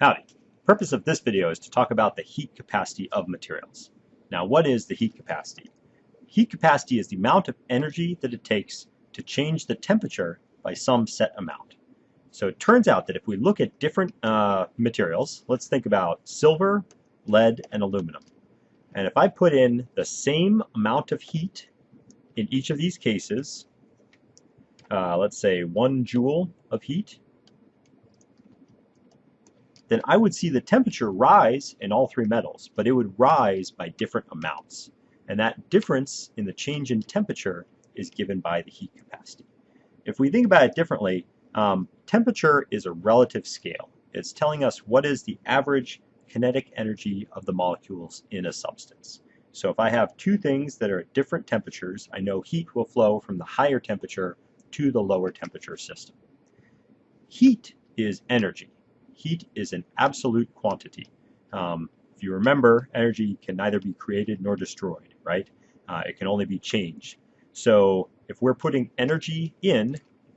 Howdy. Purpose of this video is to talk about the heat capacity of materials. Now what is the heat capacity? Heat capacity is the amount of energy that it takes to change the temperature by some set amount. So it turns out that if we look at different uh, materials, let's think about silver, lead, and aluminum. And if I put in the same amount of heat in each of these cases, uh, let's say one joule of heat, then I would see the temperature rise in all three metals, but it would rise by different amounts. And that difference in the change in temperature is given by the heat capacity. If we think about it differently, um, temperature is a relative scale. It's telling us what is the average kinetic energy of the molecules in a substance. So if I have two things that are at different temperatures, I know heat will flow from the higher temperature to the lower temperature system. Heat is energy heat is an absolute quantity. Um, if you remember, energy can neither be created nor destroyed, right? Uh, it can only be changed. So if we're putting energy in,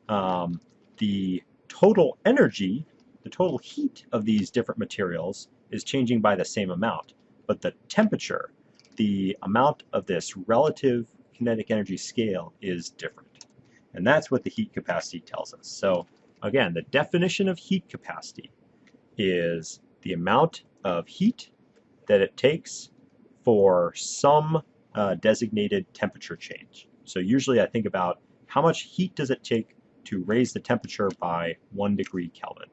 um, the total energy, the total heat of these different materials is changing by the same amount. But the temperature, the amount of this relative kinetic energy scale is different. And that's what the heat capacity tells us. So again, the definition of heat capacity is the amount of heat that it takes for some uh, designated temperature change. So usually I think about how much heat does it take to raise the temperature by one degree Kelvin.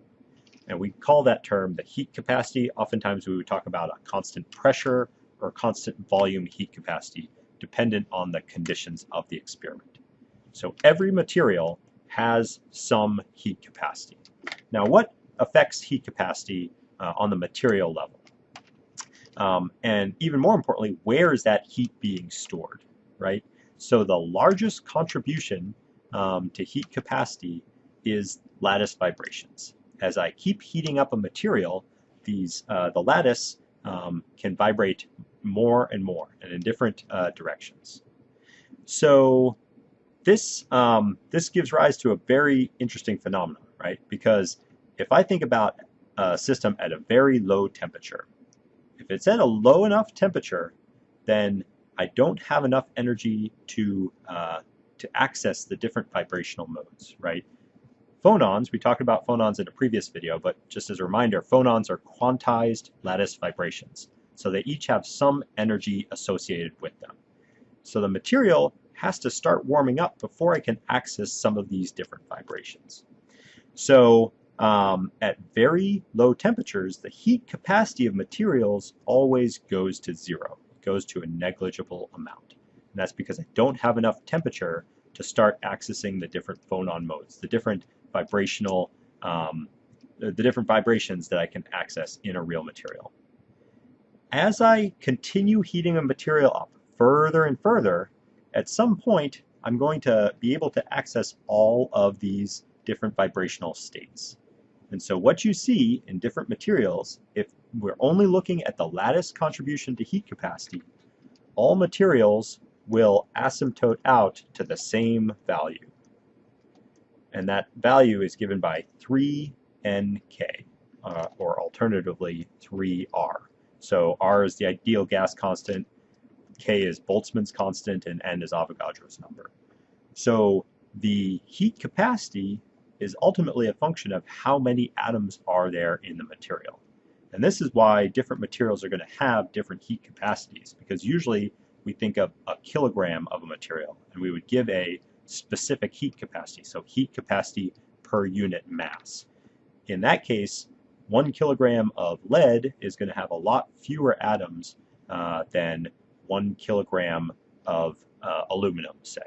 And we call that term the heat capacity. Oftentimes we would talk about a constant pressure or constant volume heat capacity dependent on the conditions of the experiment. So every material has some heat capacity. Now what affects heat capacity uh, on the material level. Um, and even more importantly, where is that heat being stored, right? So the largest contribution um, to heat capacity is lattice vibrations. As I keep heating up a material, these uh, the lattice um, can vibrate more and more and in different uh, directions. So this um, this gives rise to a very interesting phenomenon, right? Because if I think about a system at a very low temperature, if it's at a low enough temperature, then I don't have enough energy to uh, to access the different vibrational modes, right? Phonons, we talked about phonons in a previous video, but just as a reminder, phonons are quantized lattice vibrations. So they each have some energy associated with them. So the material has to start warming up before I can access some of these different vibrations. So um, at very low temperatures, the heat capacity of materials always goes to zero. It goes to a negligible amount. And that's because I don't have enough temperature to start accessing the different phonon modes, the different vibrational, um, the different vibrations that I can access in a real material. As I continue heating a material up further and further, at some point, I'm going to be able to access all of these different vibrational states. And so what you see in different materials, if we're only looking at the lattice contribution to heat capacity, all materials will asymptote out to the same value. And that value is given by 3nk, uh, or alternatively 3r. So r is the ideal gas constant, k is Boltzmann's constant, and n is Avogadro's number. So the heat capacity is ultimately a function of how many atoms are there in the material. And this is why different materials are going to have different heat capacities, because usually we think of a kilogram of a material, and we would give a specific heat capacity, so heat capacity per unit mass. In that case, one kilogram of lead is going to have a lot fewer atoms uh, than one kilogram of uh, aluminum, say.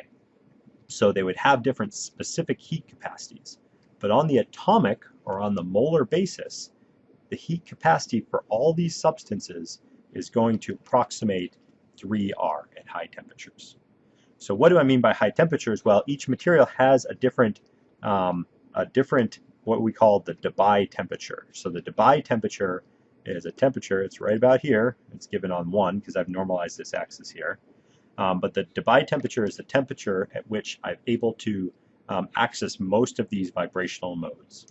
So they would have different specific heat capacities. But on the atomic or on the molar basis, the heat capacity for all these substances is going to approximate 3R at high temperatures. So what do I mean by high temperatures? Well, each material has a different, um, a different what we call the Debye temperature. So the Debye temperature is a temperature, it's right about here, it's given on 1 because I've normalized this axis here. Um, but the Debye temperature is the temperature at which I'm able to um, access most of these vibrational modes.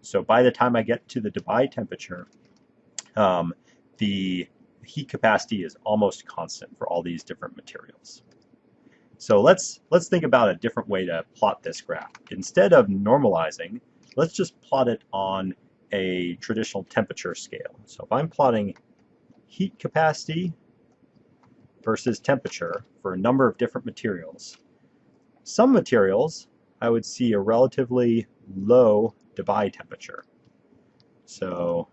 So by the time I get to the Debye temperature, um, the heat capacity is almost constant for all these different materials. So let's, let's think about a different way to plot this graph. Instead of normalizing, let's just plot it on a traditional temperature scale. So if I'm plotting heat capacity versus temperature for a number of different materials, some materials I would see a relatively low Debye temperature. So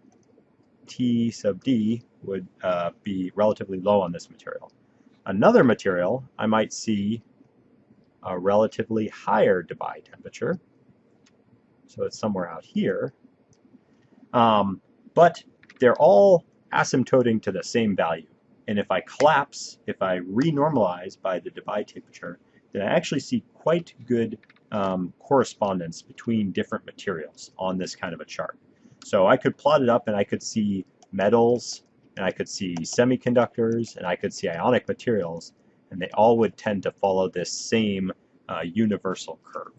T sub D would uh, be relatively low on this material. Another material, I might see a relatively higher Debye temperature. So it's somewhere out here. Um, but they're all asymptoting to the same value. And if I collapse, if I renormalize by the Debye temperature, then I actually see quite good um, correspondence between different materials on this kind of a chart. So I could plot it up and I could see metals, and I could see semiconductors, and I could see ionic materials, and they all would tend to follow this same uh, universal curve.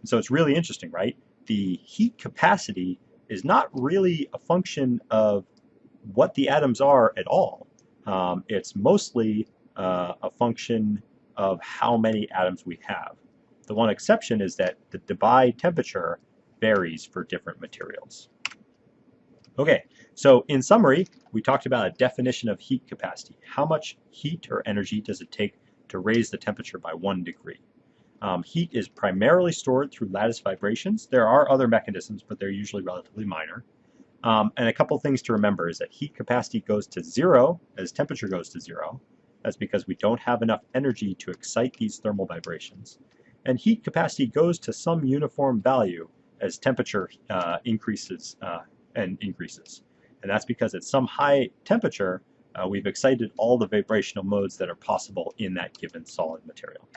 And so it's really interesting, right? The heat capacity is not really a function of what the atoms are at all. Um, it's mostly uh, a function of how many atoms we have. The one exception is that the Debye temperature varies for different materials. Okay, so in summary, we talked about a definition of heat capacity. How much heat or energy does it take to raise the temperature by one degree? Um, heat is primarily stored through lattice vibrations. There are other mechanisms, but they're usually relatively minor. Um, and a couple things to remember is that heat capacity goes to zero as temperature goes to zero. That's because we don't have enough energy to excite these thermal vibrations. And heat capacity goes to some uniform value as temperature uh, increases uh, and increases. And that's because at some high temperature, uh, we've excited all the vibrational modes that are possible in that given solid material.